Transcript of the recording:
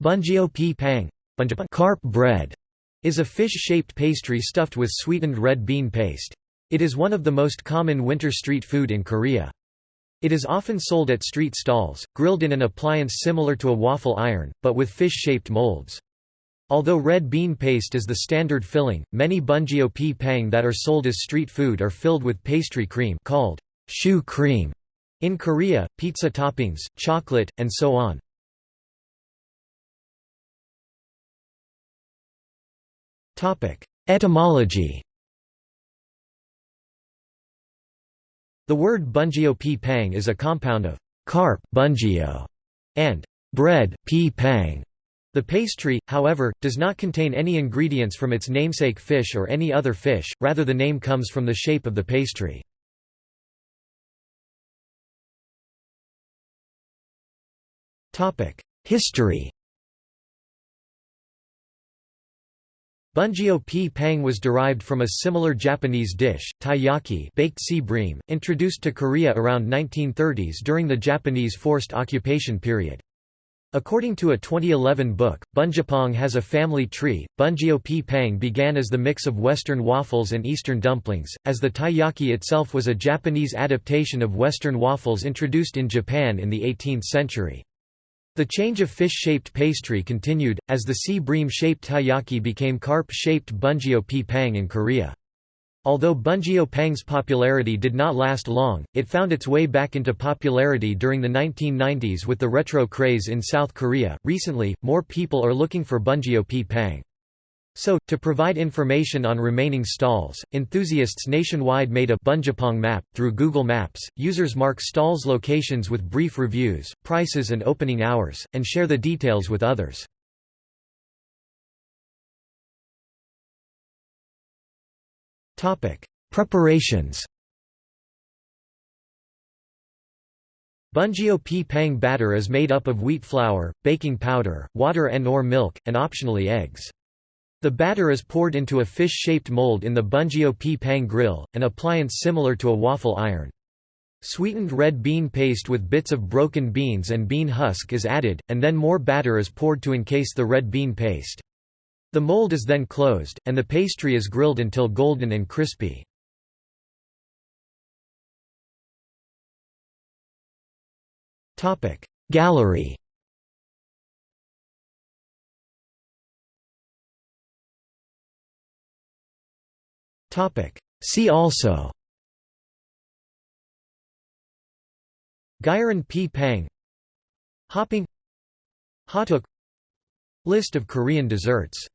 Bunjeo pi pang carp bread is a fish-shaped pastry stuffed with sweetened red bean paste. It is one of the most common winter street food in Korea. It is often sold at street stalls, grilled in an appliance similar to a waffle iron, but with fish-shaped molds. Although red bean paste is the standard filling, many bunjeo pi pang that are sold as street food are filled with pastry cream called choux cream in Korea, pizza toppings, chocolate, and so on. Etymology The word bunjeo pi pang is a compound of carp bungeo and bread pi pang. The pastry, however, does not contain any ingredients from its namesake fish or any other fish, rather the name comes from the shape of the pastry. History Bunjeo pi pang was derived from a similar Japanese dish, taiyaki baked sea bream, introduced to Korea around 1930s during the Japanese forced occupation period. According to a 2011 book, Bunjapong has a family tree. Bunjeo pi pang began as the mix of Western waffles and Eastern dumplings, as the taiyaki itself was a Japanese adaptation of Western waffles introduced in Japan in the 18th century. The change of fish-shaped pastry continued, as the sea bream-shaped taiyaki became carp-shaped bunjeo pi pang in Korea. Although bunjeo pang's popularity did not last long, it found its way back into popularity during the 1990s with the retro craze in South Korea. Recently, more people are looking for bunjeo pi pang. So, to provide information on remaining stalls, enthusiasts nationwide made a Bunjapong map. Through Google Maps, users mark stalls' locations with brief reviews, prices, and opening hours, and share the details with others. Preparations Bunjeo pi pang batter is made up of wheat flour, baking powder, water and or milk, and optionally eggs. The batter is poured into a fish-shaped mold in the Bunjeo pi pang grill, an appliance similar to a waffle iron. Sweetened red bean paste with bits of broken beans and bean husk is added, and then more batter is poured to encase the red bean paste. The mold is then closed, and the pastry is grilled until golden and crispy. Gallery See also. Gyeran pi pang. Hoppang. Hotteok List of Korean desserts